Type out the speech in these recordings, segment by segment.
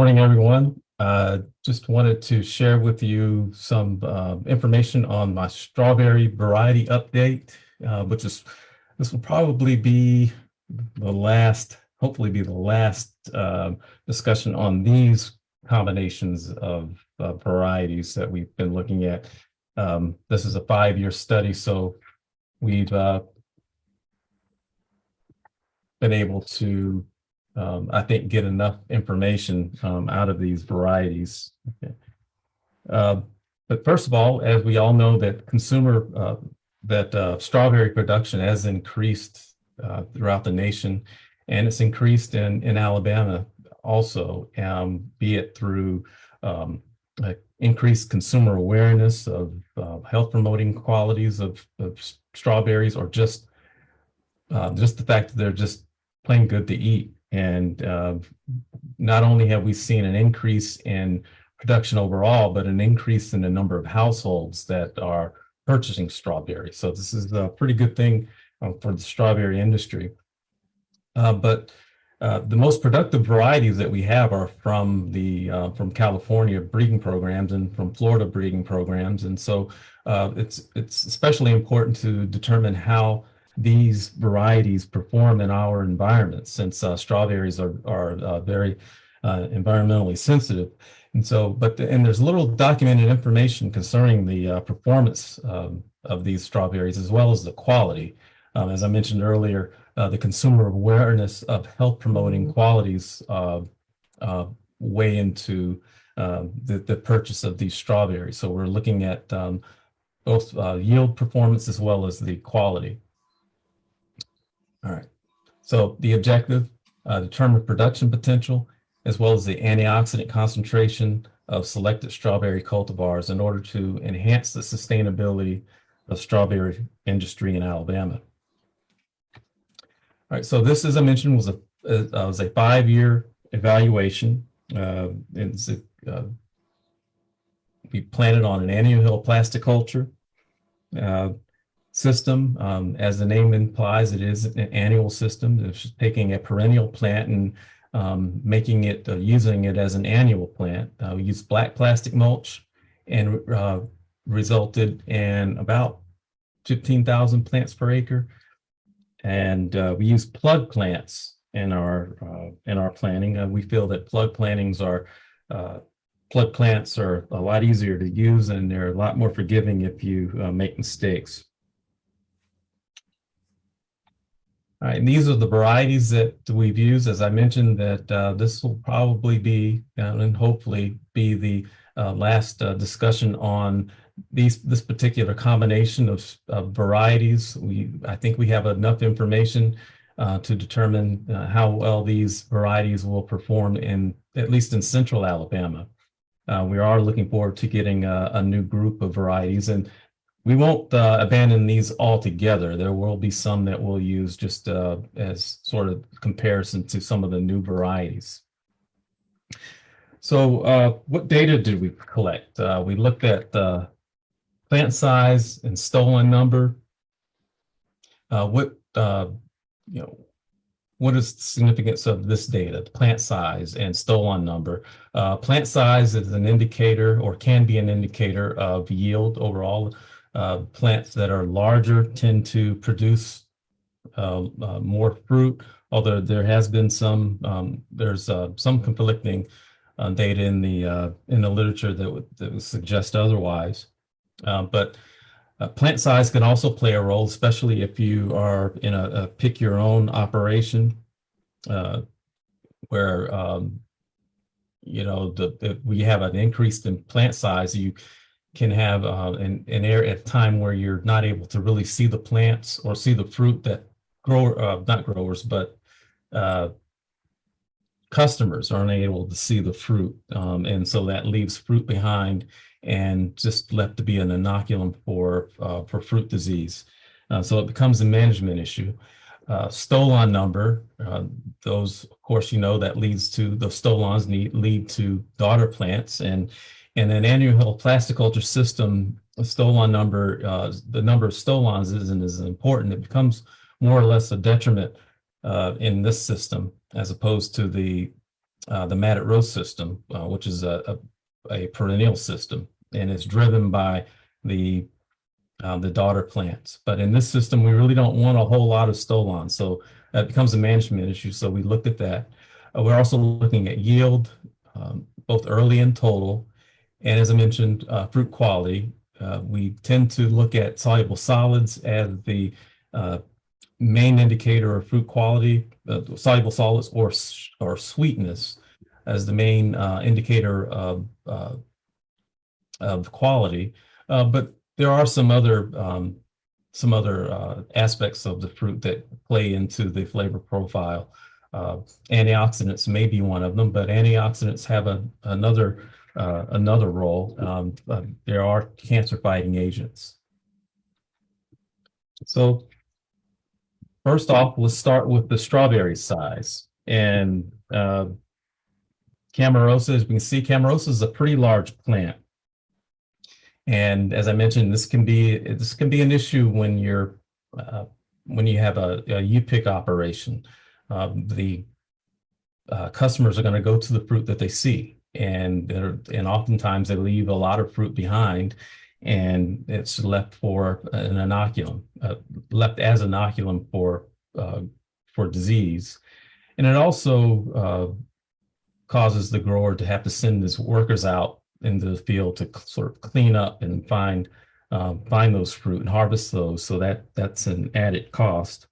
morning, everyone. Uh, just wanted to share with you some uh, information on my strawberry variety update, uh, which is, this will probably be the last, hopefully be the last um, discussion on these combinations of varieties that we've been looking at. Um, this is a five-year study, so we've uh, been able to um, I think, get enough information um, out of these varieties. Okay. Uh, but first of all, as we all know that consumer, uh, that uh, strawberry production has increased uh, throughout the nation, and it's increased in, in Alabama also, um, be it through um, increased consumer awareness of health promoting qualities of, of strawberries or just uh, just the fact that they're just plain good to eat. And uh, not only have we seen an increase in production overall, but an increase in the number of households that are purchasing strawberries. So this is a pretty good thing um, for the strawberry industry. Uh, but uh, the most productive varieties that we have are from the uh, from California breeding programs and from Florida breeding programs, and so uh, it's it's especially important to determine how these varieties perform in our environment since uh, strawberries are, are uh, very uh, environmentally sensitive. And so, but, the, and there's little documented information concerning the uh, performance um, of these strawberries as well as the quality. Um, as I mentioned earlier, uh, the consumer awareness of health promoting mm-hmm. qualities uh, weigh into the, the purchase of these strawberries. So we're looking at um, both yield performance as well as the quality. All right. So the objective, uh, determine production potential, as well as the antioxidant concentration of selected strawberry cultivars in order to enhance the sustainability of strawberry industry in Alabama. All right, so this, as I mentioned, was a, uh, was a five-year evaluation. Uh, it's a, uh, we planted on an annual hill plasticulture. Uh, system. Um, as the name implies, it is an annual system. It's taking a perennial plant and um, making it, uh, using it as an annual plant. Uh, we used black plastic mulch and uh, resulted in about 15,000 plants per acre. And uh, we use plug plants in our uh, in our planting. Uh, we feel that plug plantings are plug plants are a lot easier to use and they're a lot more forgiving if you make mistakes. Right, and these are the varieties that we've used. As I mentioned, that uh, this will probably be uh, and hopefully be the uh, last uh, discussion on these this particular combination of, of, varieties. We I think we have enough information uh, to determine uh, how well these varieties will perform in at least in central Alabama. we are looking forward to getting a, a new group of varieties, and we won't uh, abandon these altogether. There will be some that we'll use just uh, as sort of comparison to some of the new varieties. So uh, what data did we collect? Uh, we looked at plant size and stolon number. Uh, what, uh, you know, what is the significance of this data, plant size and stolon number? plant size is an indicator or can be an indicator of yield overall uh, plants that are larger tend to produce uh, uh, more fruit, although there has been some, um, there's uh, some conflicting uh, data in the uh, in the literature that would, that would suggest otherwise. but plant size can also play a role, especially if you are in a, a pick your own operation where um, you know the, the, we have an increase in plant size you can have uh, an, an area at time where you're not able to really see the plants or see the fruit that grow, uh, not growers, but uh, customers aren't able to see the fruit. Um, and so that leaves fruit behind and just left to be an inoculum for, uh, for fruit disease. Uh, so it becomes a management issue. Uh, stolon number, those, of course, you know, that leads to the stolons need, lead to daughter plants. And in an annual plastic culture system, a stolon number, uh, the number of stolons isn't as important. It becomes more or less a detriment uh, in this system as opposed to the uh, the matted row system, uh, which is a, a, a perennial system, and it's driven by the uh, the daughter plants. But in this system, we really don't want a whole lot of stolons, so that becomes a management issue. So we looked at that. Uh, we're also looking at yield, um, both early and total, and as I mentioned, uh, fruit quality. Uh, we tend to look at soluble solids as the uh, main indicator of fruit quality, uh, soluble solids or, or sweetness as the main uh, indicator of, uh, of quality. But there are some other um, some other aspects of the fruit that play into the flavor profile. Antioxidants may be one of them, but antioxidants have a, another another role. Um, there are cancer fighting agents. So First off, let's start with the strawberry size. And uh, Camarosa, as we can see, Camarosa is a pretty large plant. And as I mentioned, this can be this can be an issue when you're uh, when you have a, a U-pick operation. Um, the uh, customers are going to go to the fruit that they see, and and oftentimes they leave a lot of fruit behind, and it's left for an inoculum, uh, left as inoculum for uh, for disease, and it also uh, causes the grower to have to send his workers out into the field to sort of clean up and find um, find those fruit and harvest those. So that that's an added cost.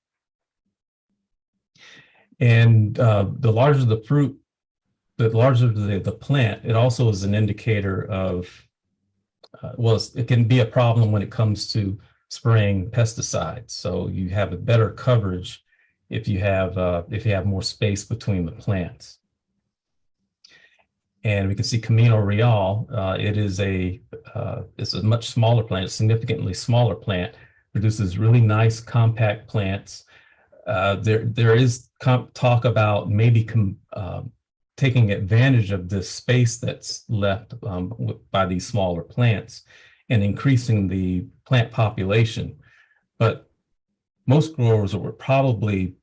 And uh, the larger the fruit, the larger the, the plant, it also is an indicator of uh, well, it can be a problem when it comes to spraying pesticides. So you have a better coverage if you have uh, if you have more space between the plants. And we can see Camino Real. Uh, it is a uh, it's a much smaller plant, significantly smaller plant. Produces really nice compact plants. Uh, there there is talk about maybe um, taking advantage of this space that's left um, by these smaller plants and increasing the plant population. But most growers would probably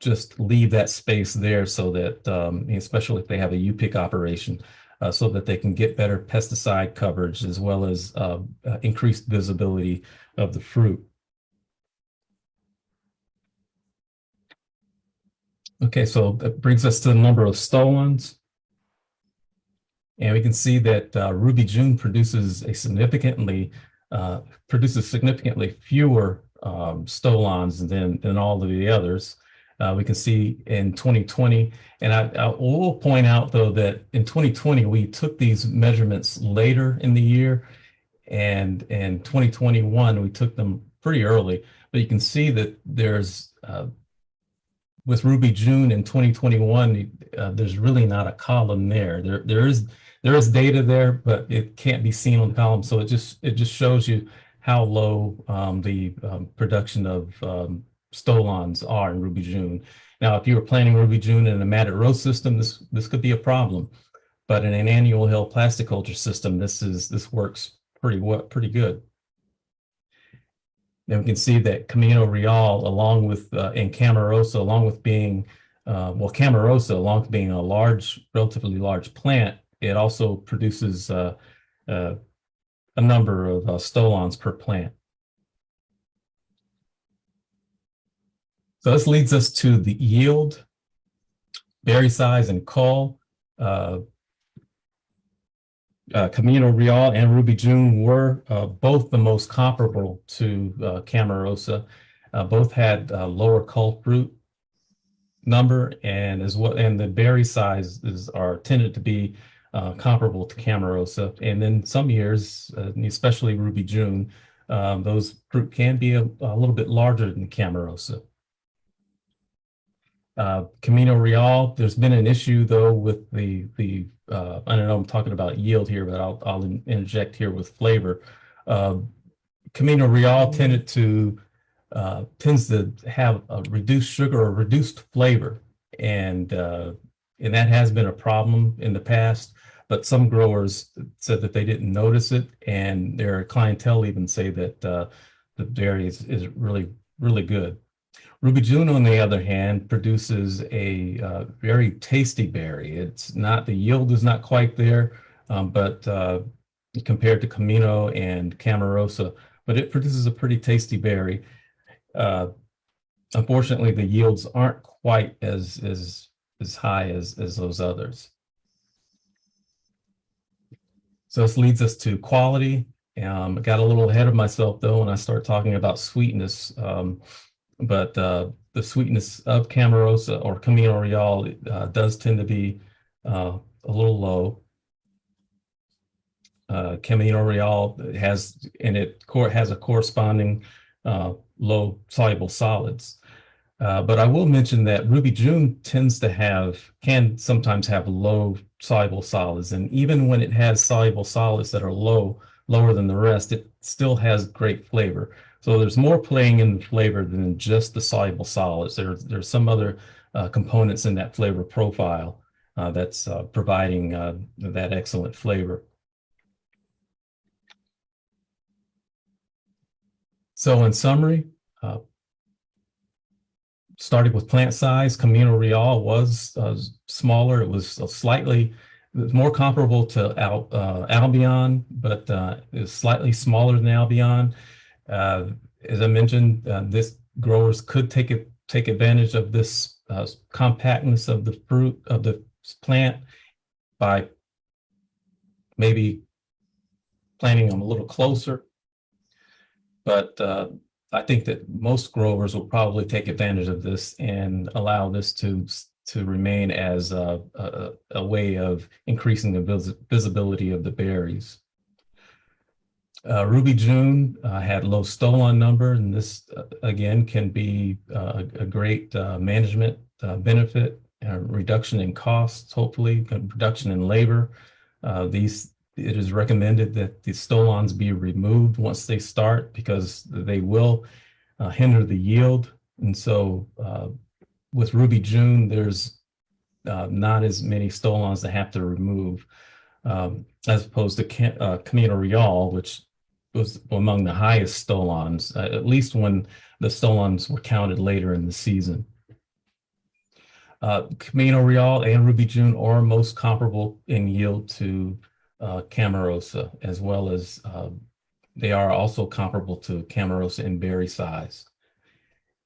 just leave that space there so that, um, especially if they have a U-pick operation, uh, so that they can get better pesticide coverage as well as uh, uh, increased visibility of the fruit. Okay, so that brings us to the number of stolons. And we can see that uh, Ruby June produces a significantly uh, produces significantly fewer um, stolons than, than all of the others. Uh, we can see in 2020, and I, I, will point out though that in 2020 we took these measurements later in the year, and in 2021 we took them pretty early. But you can see that there's uh, with Ruby June in 2021, uh, there's really not a column there. There, there is there is data there, but it can't be seen on the column. So it just it just shows you how low um, the um, production of um, stolons are in Ruby June. Now, if you were planting Ruby June in a matted row system, this this could be a problem. But in an annual hill plastic culture system, this is this works pretty well, pretty good. And we can see that Camino Real, along with, uh, and Camarosa, along with being, uh, well, Camarosa, along with being a large, relatively large plant, it also produces uh, uh, a number of uh, stolons per plant. So this leads us to the yield, berry size, and cull. Uh, Camino Real and Ruby June were uh, both the most comparable to uh, Camarosa. Uh, both had uh, lower cull fruit number and as well, and the berry sizes are tended to be uh, comparable to Camarosa. And then some years, especially Ruby June, um, those fruit can be a, a, little bit larger than Camarosa. Uh, Camino Real, there's been an issue though with the the uh, I don't know I'm talking about yield here, but I'll I'll interject here with flavor. Uh, Camino Real tended to uh, tends to have a reduced sugar or reduced flavor, and uh, and that has been a problem in the past. But some growers said that they didn't notice it, and their clientele even say that uh, the dairy is, is really really good. Ruby June, on the other hand, produces a uh, very tasty berry. It's not, the yield is not quite there, um, but uh, compared to Camino and Camarosa, but it produces a pretty tasty berry. Uh, unfortunately, the yields aren't quite as, as, as high as, as those others. So this leads us to quality. Um, I got a little ahead of myself though when I started talking about sweetness. Um, but uh, the sweetness of Camarosa or Camino Real uh, does tend to be uh, a little low. Uh, Camino Real has and it has a corresponding uh, low soluble solids. Uh, but I will mention that Ruby June tends to have, can sometimes have low soluble solids. And even when it has soluble solids that are low, lower than the rest, it still has great flavor. So there's more playing in the flavor than just the soluble solids. There, there's some other uh, components in that flavor profile uh, that's uh, providing uh, that excellent flavor. So in summary, uh, starting with plant size, Camino Real was uh, smaller. It was slightly more comparable to Al, Albion, but it slightly smaller than Albion. Uh, as I mentioned, uh, this growers could take it take advantage of this uh, compactness of the fruit of the plant by maybe planting them a little closer. But I think that most growers will probably take advantage of this and allow this to to remain as a, a, a way of increasing the vis visibility of the berries. Uh, Ruby June uh, had low stolon number, and this uh, again can be uh, a great uh, management uh, benefit, reduction in costs, hopefully, reduction in labor. these it is recommended that the stolons be removed once they start because they will hinder the yield. And so with Ruby June, there's not as many stolons to have to remove um, as opposed to uh, Camino Real, which was among the highest stolons, uh, at least when the stolons were counted later in the season. Uh, Camino Real and Ruby June are most comparable in yield to uh, Camarosa, as well as uh, they are also comparable to Camarosa in berry size.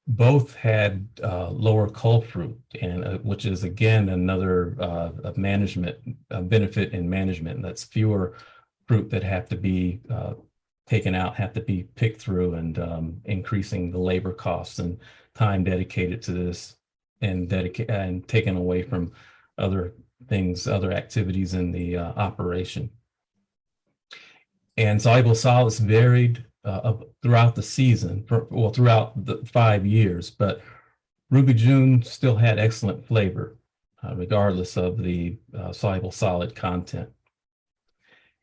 Both had uh, lower cull fruit, and uh, which is again another uh, management benefit in management. That's fewer fruit that have to be taken out, have to be picked through, and um, increasing the labor costs and time dedicated to this, and dedicate and taken away from other things, other activities in the uh, operation. And soluble solids varied uh, throughout the season, for, well, throughout the five years, but Ruby June still had excellent flavor, uh, regardless of the uh, soluble solid content.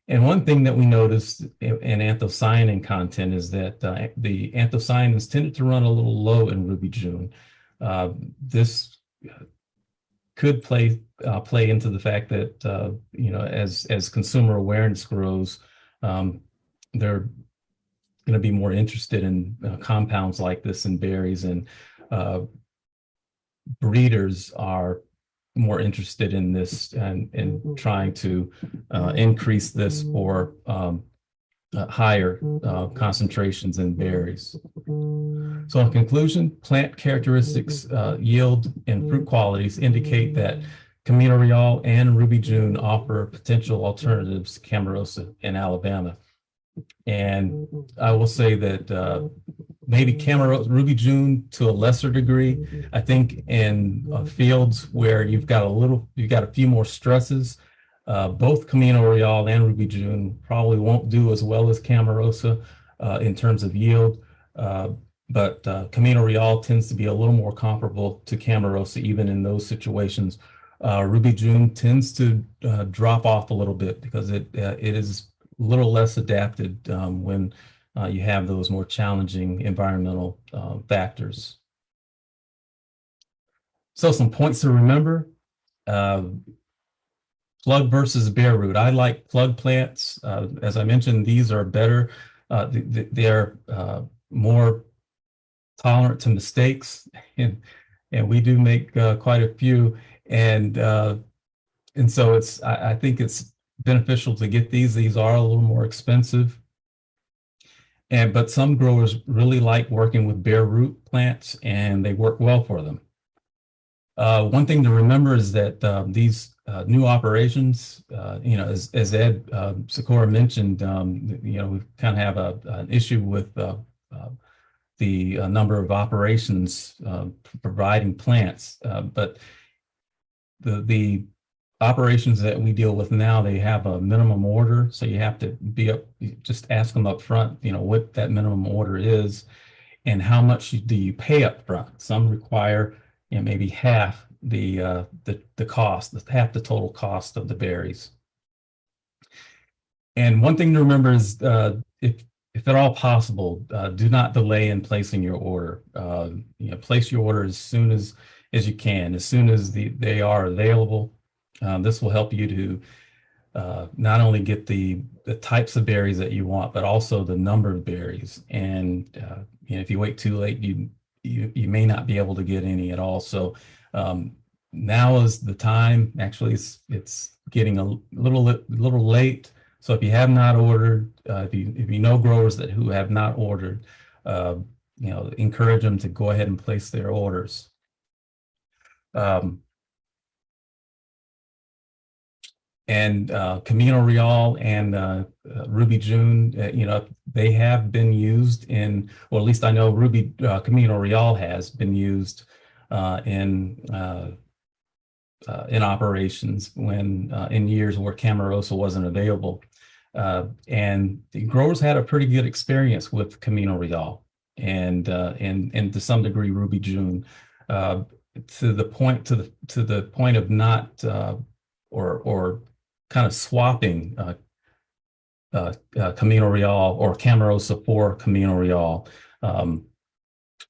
And one thing that we noticed in, in anthocyanin content is that uh, the anthocyanins tended to run a little low in Ruby June. Uh, this could play uh, play into the fact that uh, you know as as consumer awareness grows, um, they're going to be more interested in uh, compounds like this in berries, and uh, breeders are more interested in this and in trying to uh, increase this for um, uh, higher uh, concentrations in berries. So in conclusion, plant characteristics, uh, yield, and fruit qualities indicate that Camino Real and Ruby June offer potential alternatives to Camarosa in Alabama. And I will say that uh, maybe Camarosa, Ruby June to a lesser degree, I think in uh, fields where you've got a little, you've got a few more stresses, uh, both Camino Real and Ruby June probably won't do as well as Camarosa uh, in terms of yield, uh, but uh, Camino Real tends to be a little more comparable to Camarosa even in those situations. Uh, Ruby June tends to drop off a little bit because it it is a little less adapted um, when you have those more challenging environmental factors. So some points to remember plug versus bare root. I like plug plants. Uh, as I mentioned, these are better. Uh, they're uh, more tolerant to mistakes, and and we do make uh, quite a few. And uh, and so it's I, I think it's beneficial to get these. These are a little more expensive. And but some growers really like working with bare root plants and they work well for them. Uh, one thing to remember is that um, these uh, new operations, uh, you know, as, as Ed uh, mentioned, um, you know, we kind of have a, an issue with uh, uh, the uh, number of operations providing plants, but the the operations that we deal with now, they have a minimum order, so you have to be up, just ask them up front, you know, what that minimum order is, and how much do you pay up front. Some require, you know, maybe half the uh, the the cost, half the total cost of the berries. And one thing to remember is uh, if if at all possible, uh, do not delay in placing your order. Uh, you know, place your order as soon as as you can, as soon as the, they are available. Um, this will help you to uh, not only get the the types of berries that you want, but also the number of berries. And uh, you know, if you wait too late, you you you may not be able to get any at all. So um, now is the time. Actually, it's it's getting a little little late. So if you have not ordered, uh, if you if you know growers that who have not ordered, uh, you know, encourage them to go ahead and place their orders. Um, and uh, Camino Real and uh, uh, Ruby June, uh, you know, they have been used in, or at least I know Ruby uh, Camino Real has been used uh, in in operations when in years where Camarosa wasn't available. And the growers had a pretty good experience with Camino Real and and and to some degree Ruby June, to the point to the to the point of not or or kind of swapping uh, uh, uh, Camino Real or Camarosa for Camino Real um,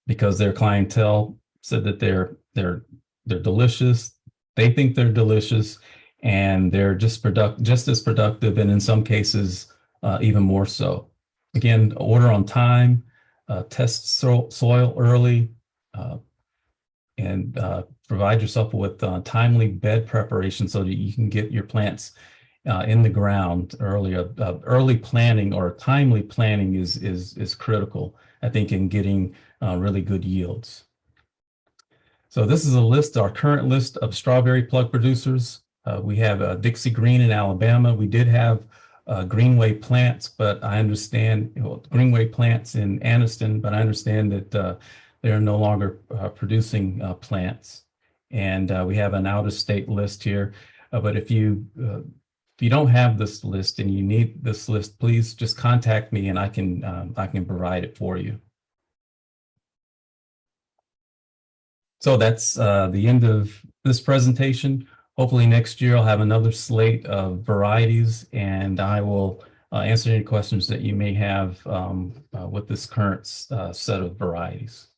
because their clientele said that they're they're they're delicious. They think they're delicious and they're just product just as productive and in some cases uh, even more so. Again, order on time, uh, test so soil early, uh, and uh, provide yourself with uh, timely bed preparation so that you can get your plants uh, in the ground earlier. early planning or timely planning is is is critical, I think, in getting really good yields. So this is a list, our current list of strawberry plug producers. Uh, we have uh, Dixie Green in Alabama. We did have uh, Greenway plants, but I understand know, Greenway plants in Anniston, but I understand that uh, they're no longer uh, producing uh, plants. And we have an out-of-state list here. but if you if you don't have this list and you need this list, please just contact me and I can um, I can provide it for you. So that's the end of this presentation. Hopefully next year I'll have another slate of varieties and I will uh, answer any questions that you may have um, uh, with this current uh, set of varieties.